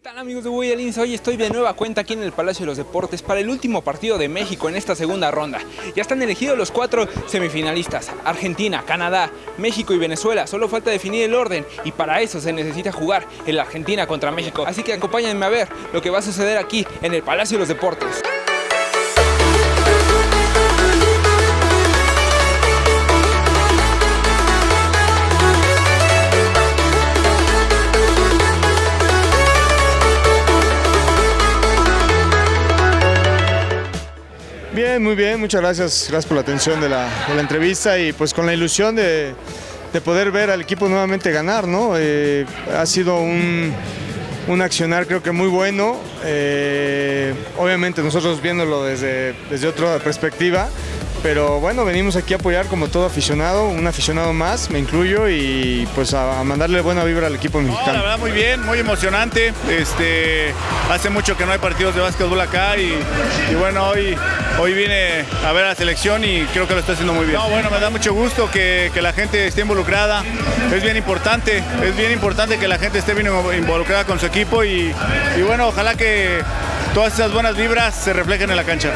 ¿Qué tal amigos de Boyalins? Hoy estoy de nueva cuenta aquí en el Palacio de los Deportes para el último partido de México en esta segunda ronda. Ya están elegidos los cuatro semifinalistas, Argentina, Canadá, México y Venezuela. Solo falta definir el orden y para eso se necesita jugar el Argentina contra México. Así que acompáñenme a ver lo que va a suceder aquí en el Palacio de los Deportes. Muy bien, muchas gracias, gracias por la atención de la, entrevista y pues con la ilusión de, de, poder ver al equipo nuevamente ganar, ¿no? Eh, ha sido un, un, accionar creo que muy bueno, eh, obviamente nosotros viéndolo desde, desde otra perspectiva, pero bueno, venimos aquí a apoyar como todo aficionado, un aficionado más, me incluyo, y pues a, a mandarle buena vibra al equipo mexicano. No, la verdad muy bien, muy emocionante. Este, hace mucho que no hay partidos de básquetbol acá y, y bueno, hoy, hoy vine a ver a la selección y creo que lo está haciendo muy bien. No, bueno, me da mucho gusto que, que la gente esté involucrada, es bien importante, es bien importante que la gente esté bien involucrada con su equipo y, y bueno, ojalá que todas esas buenas vibras se reflejen en la cancha.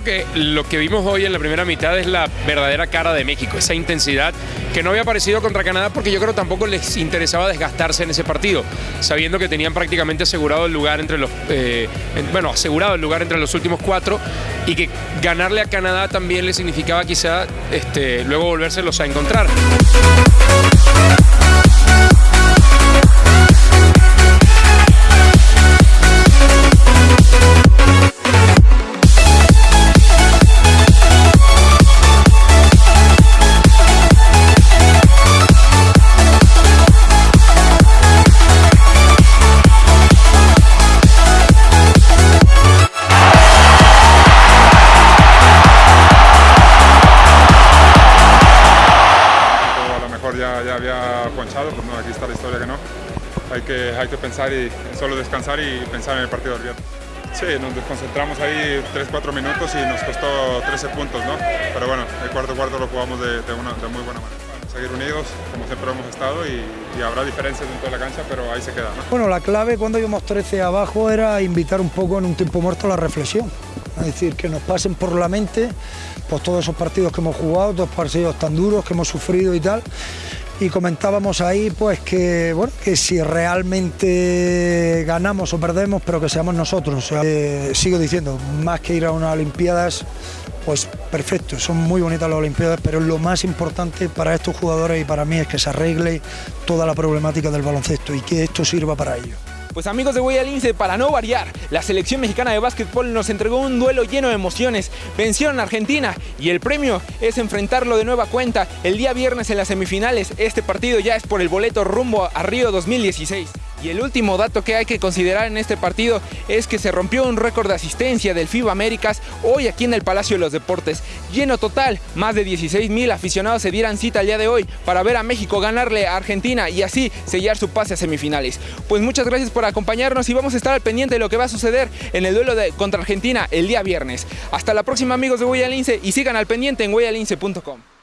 Creo que lo que vimos hoy en la primera mitad es la verdadera cara de México, esa intensidad que no había aparecido contra Canadá porque yo creo que tampoco les interesaba desgastarse en ese partido, sabiendo que tenían prácticamente asegurado el lugar entre los, eh, bueno, asegurado el lugar entre los últimos cuatro y que ganarle a Canadá también le significaba quizá este, luego volvérselos a encontrar. Ya, había ponchado, pues no, aquí está la historia que no. Hay que, hay que pensar y solo descansar y pensar en el partido del viernes. Sí, nos desconcentramos ahí 3-4 minutos y nos costó 13 puntos, ¿no? Pero bueno, el cuarto cuarto lo jugamos de, de, una, de muy buena manera. Seguir unidos, como siempre hemos estado, y, habrá diferencias dentro de la cancha, pero ahí se queda. ¿no? Bueno, la clave cuando íbamos 13 abajo era invitar un poco en un tiempo muerto la reflexión. Es decir, que nos pasen por la mente pues, todos esos partidos que hemos jugado, dos partidos tan duros que hemos sufrido y tal. Y comentábamos ahí pues que, bueno, que si realmente ganamos o perdemos, pero que seamos nosotros. Eh, sigo diciendo, más que ir a unas Olimpiadas, pues perfecto, son muy bonitas las Olimpiadas, pero lo más importante para estos jugadores y para mí es que se arregle toda la problemática del baloncesto y que esto sirva para ello. Pues amigos de Guayalince, para no variar, la selección mexicana de básquetbol nos entregó un duelo lleno de emociones. Vencieron a Argentina y el premio es enfrentarlo de nueva cuenta el día viernes en las semifinales. Este partido ya es por el boleto rumbo a Río 2016. Y el último dato que hay que considerar en este partido es que se rompió un récord de asistencia del FIBA Américas hoy aquí en el Palacio de los Deportes. Lleno total, más de 16 mil aficionados se dieran cita el día de hoy para ver a México ganarle a Argentina y así sellar su pase a semifinales. Pues muchas gracias por acompañarnos y vamos a estar al pendiente de lo que va a suceder en el duelo contra Argentina el día viernes. Hasta la próxima amigos de Guayalince y sigan al pendiente en guayalince.com.